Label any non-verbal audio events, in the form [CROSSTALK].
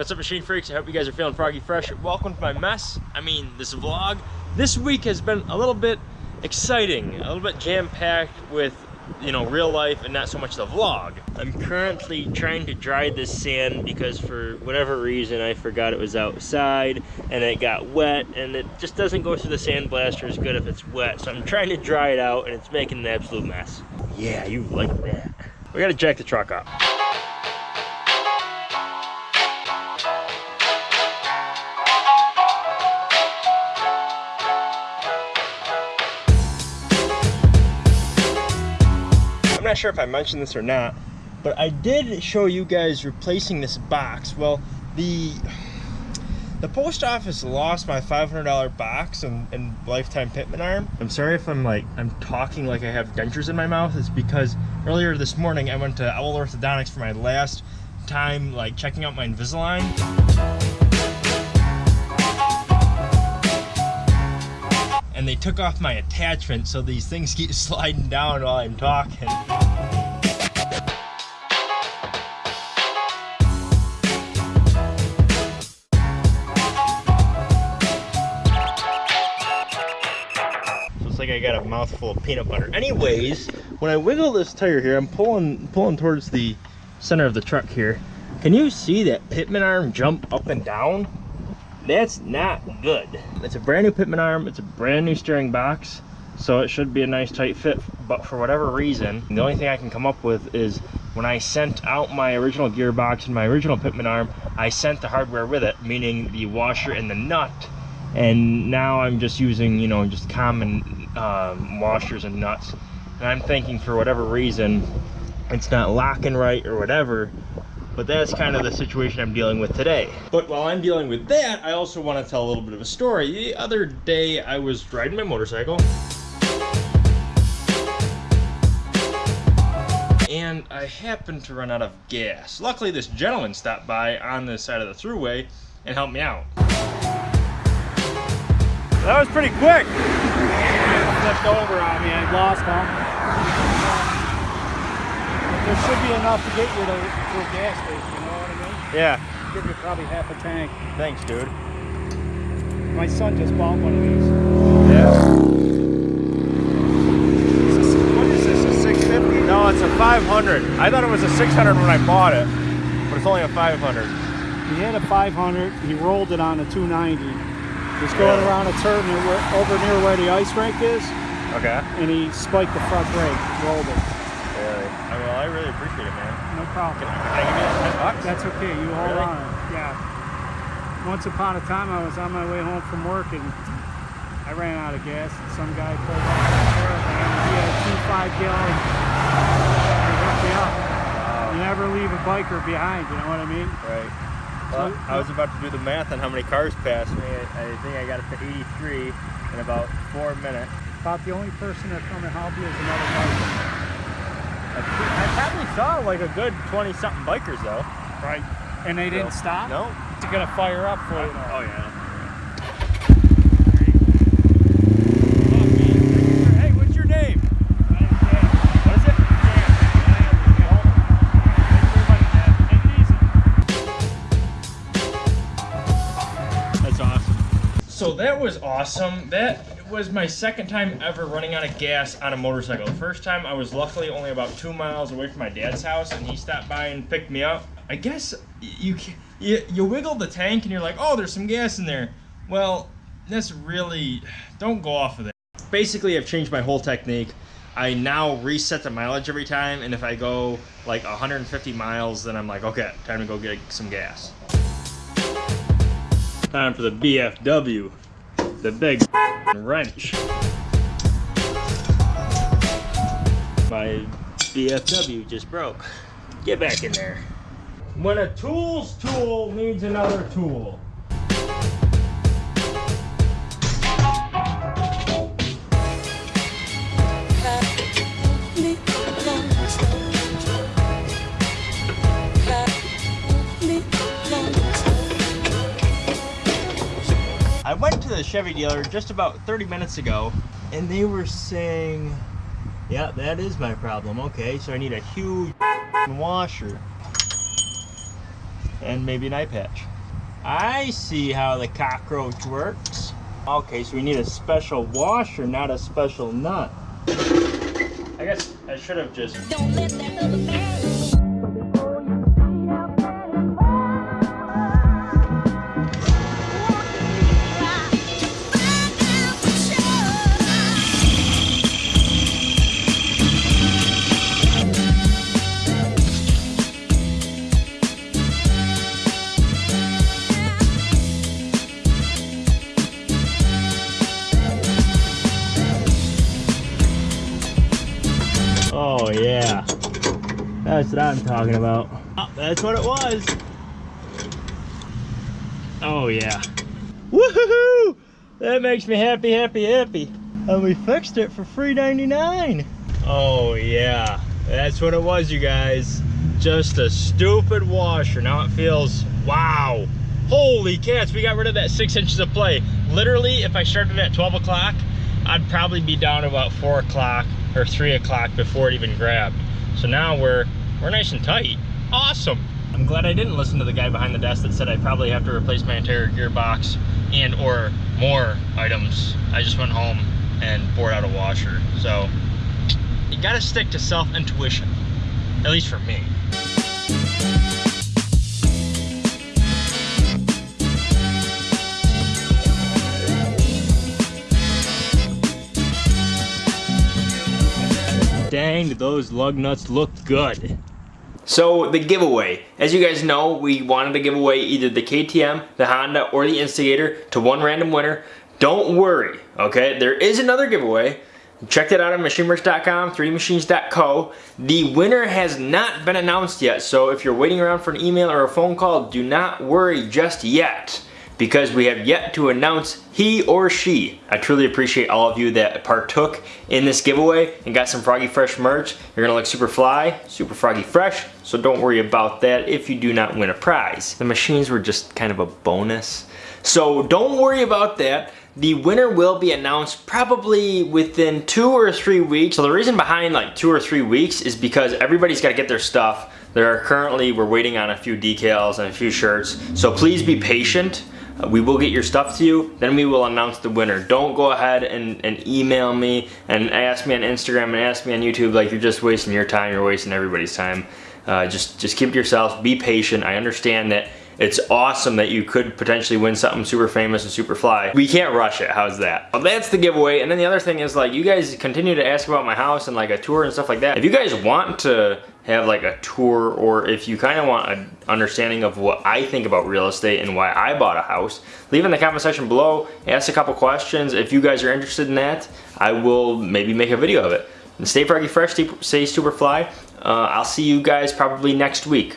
What's up, machine freaks? I hope you guys are feeling froggy fresh. Welcome to my mess. I mean, this vlog. This week has been a little bit exciting, a little bit jam-packed with, you know, real life and not so much the vlog. I'm currently trying to dry this sand because for whatever reason I forgot it was outside and it got wet and it just doesn't go through the sandblaster as good if it's wet. So I'm trying to dry it out and it's making an absolute mess. Yeah, you like that. We gotta jack the truck up. Not sure if I mentioned this or not, but I did show you guys replacing this box. Well, the the post office lost my $500 box and, and lifetime pitman arm. I'm sorry if I'm like, I'm talking like I have dentures in my mouth. It's because earlier this morning I went to Owl Orthodontics for my last time like checking out my Invisalign. They took off my attachment so these things keep [LAUGHS] sliding down while I'm talking. I got a mouthful of peanut butter. Anyways, when I wiggle this tire here, I'm pulling pulling towards the center of the truck here. Can you see that pitman arm jump up and down? That's not good. It's a brand new pitman arm. It's a brand new steering box. So it should be a nice tight fit. But for whatever reason, the only thing I can come up with is when I sent out my original gearbox and my original pitman arm, I sent the hardware with it, meaning the washer and the nut and now I'm just using you know just common um, washers and nuts and I'm thinking for whatever reason it's not locking right or whatever but that's kind of the situation I'm dealing with today. But while I'm dealing with that, I also want to tell a little bit of a story. The other day I was riding my motorcycle and I happened to run out of gas. Luckily this gentleman stopped by on the side of the throughway and helped me out. That was pretty quick flipped over on me. I lost them. There should be enough to get you to, to a gas station, you know what I mean? Yeah. Give you probably half a tank. Thanks, dude. My son just bought one of these. Yeah. What is this, a 650? No, it's a 500. I thought it was a 600 when I bought it, but it's only a 500. He had a 500, he rolled it on a 290 He's going around a turn over near where the ice rink is. Okay. And he spiked the front brake, rolled it. Really? I, well, I really appreciate it, man. No problem. Can, can I give you that 10 bucks? That's okay. You hold really? on. Yeah. Once upon a time, I was on my way home from work and I ran out of gas. And some guy pulled up and he had two five gallon. He hooked me up. Wow. You never leave a biker behind. You know what I mean? Right. Well, I was about to do the math on how many cars passed me. I, I think I got it to 83 in about four minutes. About the only person that come and help you is another biker. I, I probably saw like a good 20 something bikers though. Right. And they didn't so, stop? No. It's gonna fire up for you. Oh yeah. Hey, what's your name? I am Jam. What is it? That's awesome. So that was awesome. That was my second time ever running out of gas on a motorcycle. The first time I was luckily only about two miles away from my dad's house and he stopped by and picked me up. I guess you, you, you wiggle the tank and you're like, oh, there's some gas in there. Well, that's really, don't go off of that. Basically, I've changed my whole technique. I now reset the mileage every time, and if I go like 150 miles, then I'm like, okay, time to go get some gas. Time for the BFW, the big wrench. My BFW just broke. Get back in there. When a tool's tool needs another tool. To the Chevy dealer just about 30 minutes ago and they were saying, yeah, that is my problem. Okay, so I need a huge washer. and maybe an eye patch. I see how the cockroach works. Okay, so we need a special washer, not a special nut. I guess I should have just That's what I'm talking about. Oh, that's what it was. Oh yeah. Woohoo! That makes me happy, happy, happy. And we fixed it for $3.99. Oh yeah. That's what it was, you guys. Just a stupid washer. Now it feels, wow. Holy cats, we got rid of that six inches of play. Literally, if I started at 12 o'clock, I'd probably be down about four o'clock or three o'clock before it even grabbed. So now we're we're nice and tight. Awesome. I'm glad I didn't listen to the guy behind the desk that said I probably have to replace my entire gearbox and or more items. I just went home and bored out a washer. So you gotta stick to self-intuition. At least for me. Dang, those lug nuts look good. So the giveaway, as you guys know, we wanted to give away either the KTM, the Honda, or the Instigator to one random winner. Don't worry, okay? There is another giveaway. Check that out on machineworks.com, 3dmachines.co. The winner has not been announced yet, so if you're waiting around for an email or a phone call, do not worry just yet because we have yet to announce he or she. I truly appreciate all of you that partook in this giveaway and got some Froggy Fresh merch. You're gonna look super fly, super Froggy Fresh, so don't worry about that if you do not win a prize. The machines were just kind of a bonus. So don't worry about that. The winner will be announced probably within two or three weeks. So the reason behind like two or three weeks is because everybody's gotta get their stuff. There are currently, we're waiting on a few decals and a few shirts. So please be patient. We will get your stuff to you, then we will announce the winner. Don't go ahead and, and email me and ask me on Instagram and ask me on YouTube like you're just wasting your time, you're wasting everybody's time. Uh, just, just keep it yourself, be patient. I understand that it's awesome that you could potentially win something super famous and super fly. We can't rush it, how's that? Well, that's the giveaway. And then the other thing is like, you guys continue to ask about my house and like a tour and stuff like that. If you guys want to have like a tour or if you kind of want an understanding of what I think about real estate and why I bought a house, leave in the comment section below, ask a couple questions. If you guys are interested in that, I will maybe make a video of it. And stay froggy fresh, stay super fly. Uh, I'll see you guys probably next week.